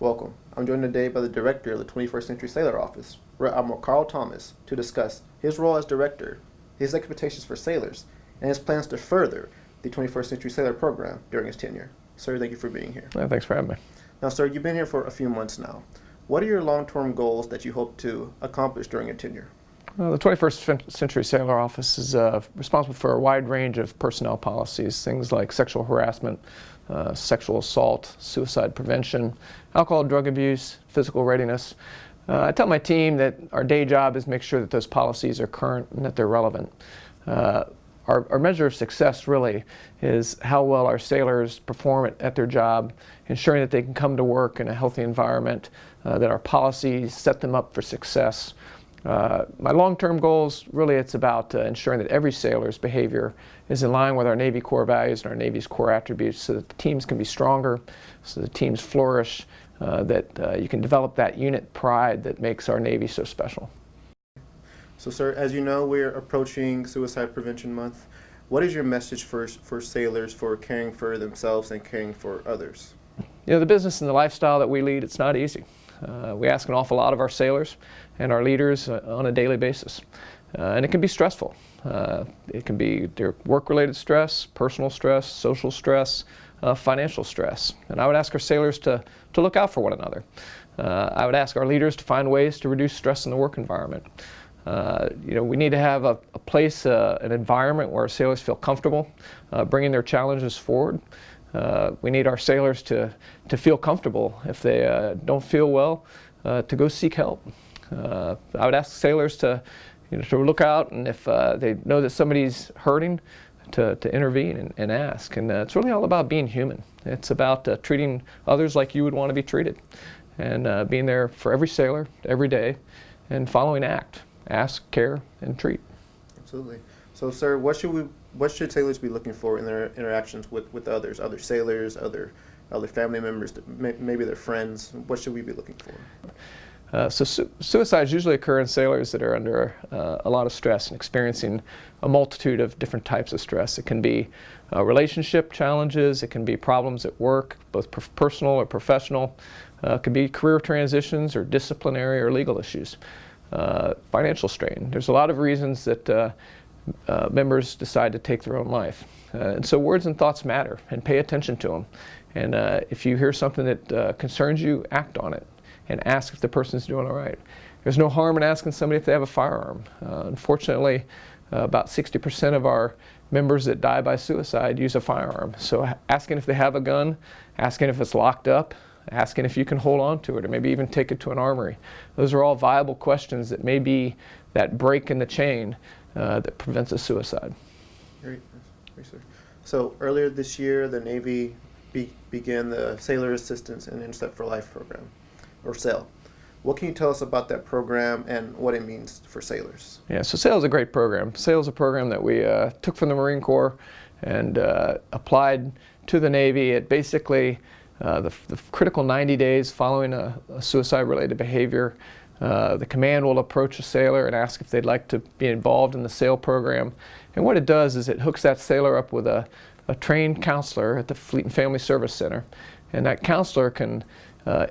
Welcome. I'm joined today by the director of the 21st Century Sailor Office, Rear Admiral Carl Thomas, to discuss his role as director, his expectations for sailors, and his plans to further the 21st Century Sailor program during his tenure. Sir, thank you for being here. Yeah, thanks for having me. Now, sir, you've been here for a few months now. What are your long-term goals that you hope to accomplish during your tenure? Uh, the 21st Century Sailor Office is uh, responsible for a wide range of personnel policies, things like sexual harassment, uh, sexual assault, suicide prevention, alcohol drug abuse, physical readiness. Uh, I tell my team that our day job is make sure that those policies are current and that they're relevant. Uh, our, our, measure of success really is how well our sailors perform at, at, their job, ensuring that they can come to work in a healthy environment, uh, that our policies set them up for success. Uh, my long-term goals, really it's about uh, ensuring that every sailor's behavior is in line with our Navy core values and our Navy's core attributes so that the teams can be stronger, so the teams flourish, uh, that uh, you can develop that unit pride that makes our Navy so special. So sir, as you know, we're approaching Suicide Prevention Month. What is your message for, for sailors for caring for themselves and caring for others? You know, the business and the lifestyle that we lead, it's not easy. Uh, we ask an awful lot of our sailors and our leaders uh, on a daily basis. Uh, and it can be stressful. Uh, it can be their work-related stress, personal stress, social stress, uh, financial stress. And I would ask our sailors to, to look out for one another. Uh, I would ask our leaders to find ways to reduce stress in the work environment. you know, we need to have a, a place, an environment where our sailors feel comfortable bringing their challenges forward. Uh, we need our sailors to, to feel comfortable. If they uh, don't feel well, uh, to go seek help. Uh, I would ask sailors to, you know, to look out and if uh, they know that somebody's hurting, to, to intervene and, and ask. And uh, it's really all about being human. It's about treating others like you would want to be treated. And being there for every sailor, every day, and following ACT. Ask, care, and treat. Absolutely. So, sir, what should we what should sailors be looking for in their interactions with, with others, other sailors, other other family members, maybe their friends? What should we be looking for? Uh, so su suicides usually occur in sailors that are under uh, a lot of stress and experiencing a multitude of different types of stress. It can be uh, relationship challenges, it can be problems at work, both personal or professional. Uh, it can be career transitions or disciplinary or legal issues. Uh, financial strain. There's a lot of reasons that members decide to take their own life. And so words and thoughts matter and pay attention to them. And if you hear something that concerns you, act on it and ask if the person's doing all right. There's no harm in asking somebody if they have a firearm. Uh, unfortunately, uh, about 60% of our members that die by suicide use a firearm. So asking if they have a gun, asking if it's locked up, asking if you can hold on to it or maybe even take it to an armory. Those are all viable questions that may be that break in the chain uh, that prevents a suicide. Great. So earlier this year, the Navy be began the Sailor Assistance and Intercept for Life program, or SAIL. What can you tell us about that program and what it means for sailors? Yeah, so SAIL is a great program. SAIL is a program that we uh, took from the Marine Corps and uh, applied to the Navy. It basically, uh, the, the, critical 90 days following a, a suicide-related behavior uh, the command will approach a sailor and ask if they'd like to be involved in the SAIL program. And what it does is it hooks that sailor up with a, a trained counselor at the Fleet and Family Service Center. And that counselor can uh,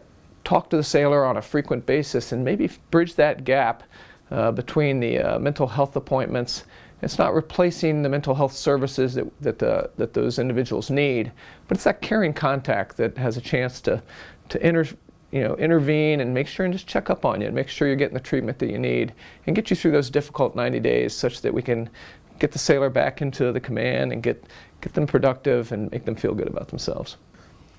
talk to the sailor on a frequent basis and maybe bridge that gap uh, between the uh, mental health appointments. It's not replacing the mental health services that, that, uh, that those individuals need, but it's that caring contact that has a chance to, to enter you know, intervene and make sure and just check up on you and make sure you're getting the treatment that you need and get you through those difficult 90 days such that we can get the sailor back into the command and get, get them productive and make them feel good about themselves.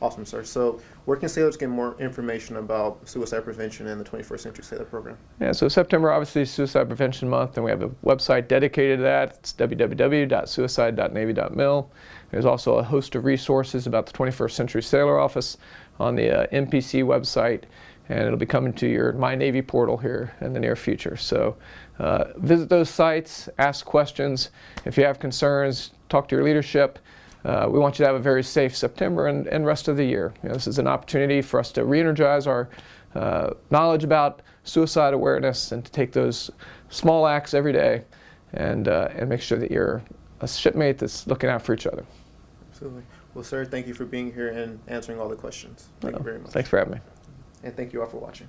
Awesome, sir. So where can sailors get more information about suicide prevention and the 21st Century Sailor Program? Yeah, so September obviously is Suicide Prevention Month and we have a website dedicated to that. It's www.suicide.navy.mil. There's also a host of resources about the 21st Century Sailor Office on the uh, NPC website and it'll be coming to your My Navy portal here in the near future. So uh, visit those sites, ask questions. If you have concerns, talk to your leadership. Uh, we want you to have a very safe September and, and rest of the year. You know, this is an opportunity for us to re-energize our uh, knowledge about suicide awareness and to take those small acts every day and, uh, and make sure that you're a shipmate that's looking out for each other. Absolutely. Well, sir, thank you for being here and answering all the questions. Thank you very much. Thanks for having me. and thank you all for watching.